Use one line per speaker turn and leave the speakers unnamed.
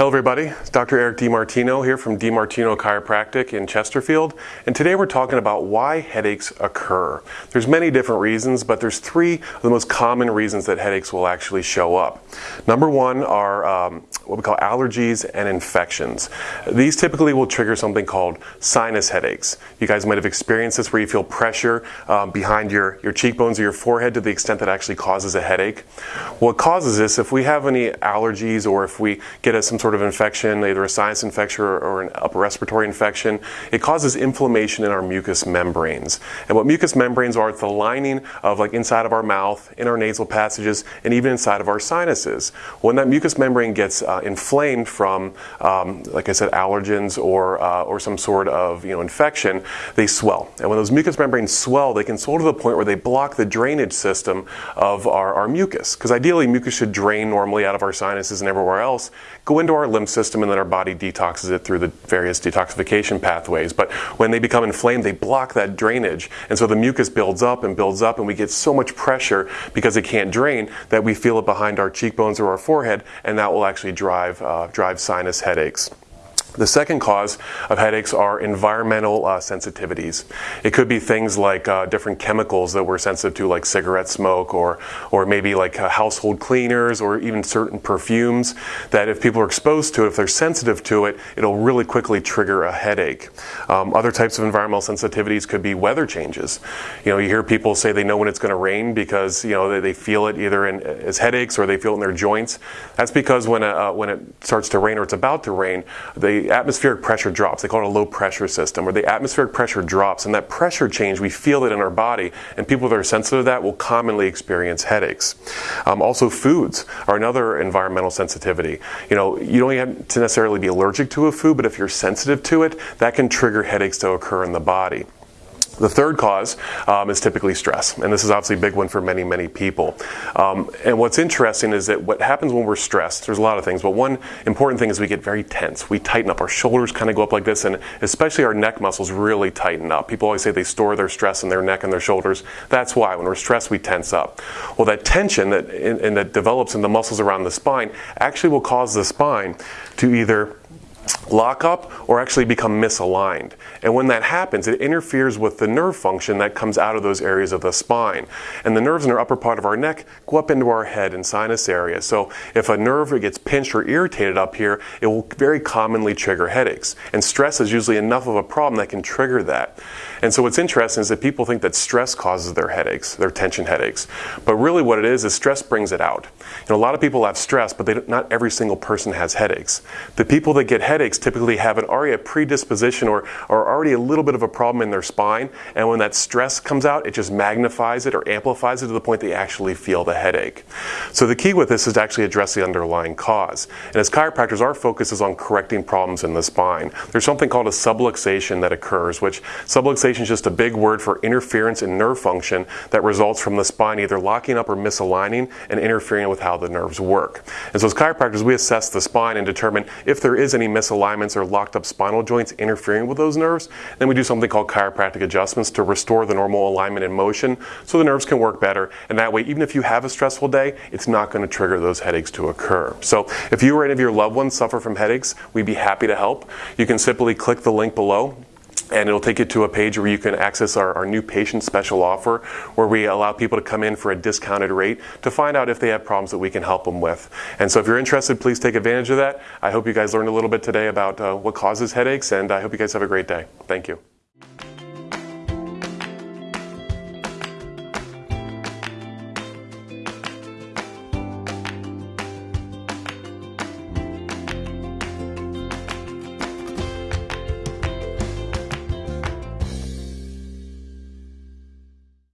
Hello everybody, it's Dr. Eric DiMartino here from DiMartino Chiropractic in Chesterfield, and today we're talking about why headaches occur. There's many different reasons, but there's three of the most common reasons that headaches will actually show up. Number one are um, what we call allergies and infections. These typically will trigger something called sinus headaches. You guys might have experienced this where you feel pressure um, behind your, your cheekbones or your forehead to the extent that actually causes a headache. What causes this, if we have any allergies or if we get a, some sort sort of infection, either a sinus infection or, an upper respiratory infection, it causes inflammation in our mucous membranes. And what mucous membranes are, it's the lining of like inside of our mouth, in our nasal passages, and even inside of our sinuses. When that mucous membrane gets uh, inflamed from, um, like I said, allergens or, uh, or some sort of you know, infection, they swell. And when those mucous membranes swell, they can swell to the point where they block the drainage system of our, our mucus. Because ideally, mucus should drain normally out of our sinuses and everywhere else, go into our our lymph system and then our body detoxes it through the various detoxification pathways. But when they become inflamed, they block that drainage. And so the mucus builds up and builds up, and we get so much pressure because it can't drain that we feel it behind our cheekbones or our forehead, and that will actually drive, uh, drive sinus headaches. The second cause of headaches are environmental uh, sensitivities. It could be things like uh, different chemicals that we're sensitive to, like cigarette smoke, or, or maybe like uh, household cleaners, or even certain perfumes that if people are exposed to it, if they're sensitive to it, it'll really quickly trigger a headache. Um, other types of environmental sensitivities could be weather changes. You know, you hear people say they know when it's going to rain because you know they, they feel it either in, as headaches or they feel it in their joints. That's because when, uh, when it starts to rain or it's about to rain, they atmospheric pressure drops. They call it a low pressure system, where the atmospheric pressure drops, and that pressure change, we feel it in our body, and people that are sensitive to that will commonly experience headaches. Um, also, foods are another environmental sensitivity. You know, you don't have to necessarily be allergic to a food, but if you're sensitive to it, that can trigger headaches to occur in the body. The third cause um, is typically stress, and this is obviously a big one for many, many people. Um, and what's interesting is that what happens when we're stressed, there's a lot of things, but one important thing is we get very tense. We tighten up, our shoulders kind of go up like this, and especially our neck muscles really tighten up. People always say they store their stress in their neck and their shoulders. That's why when we're stressed, we tense up. Well, that tension that, in that develops in the muscles around the spine actually will cause the spine to either lock up or actually become misaligned. And when that happens, it interferes with the nerve function that comes out of those areas of the spine. And the nerves in our upper part of our neck go up into our head and sinus area. So if a nerve gets pinched or irritated up here, it will very commonly trigger headaches. And stress is usually enough of a problem that can trigger that. And so what's interesting is that people think that stress causes their headaches, their tension headaches. But really what it is is stress brings it out. You know, a lot of people have stress, but they, not every single person has headaches. The people that get headaches typically have an already a predisposition or, or already a little bit of a problem in their spine. And when that stress comes out, it just magnifies it or amplifies it to the point they actually feel the headache. So the key with this is to actually address the underlying cause. And as chiropractors, our focus is on correcting problems in the spine. There's something called a subluxation that occurs, which subluxation is just a big word for interference in nerve function that results from the spine either locking up or misaligning and interfering with how the nerves work. And so as chiropractors, we assess the spine and determine if there is any misalignments or locked up spinal joints interfering with those nerves. Then we do something called chiropractic adjustments to restore the normal alignment and motion so the nerves can work better. And that way, even if you have a stressful day, it's not going to trigger those headaches to occur. So if you or any of your loved ones suffer from headaches, we'd be happy to help. You can simply click the link below and it'll take you to a page where you can access our, our, new patient special offer where we allow people to come in for a discounted rate to find out if they have problems that we can help them with. And so if you're interested, please take advantage of that. I hope you guys learned a little bit today about uh, what causes headaches, and I hope you guys have a great day. Thank you.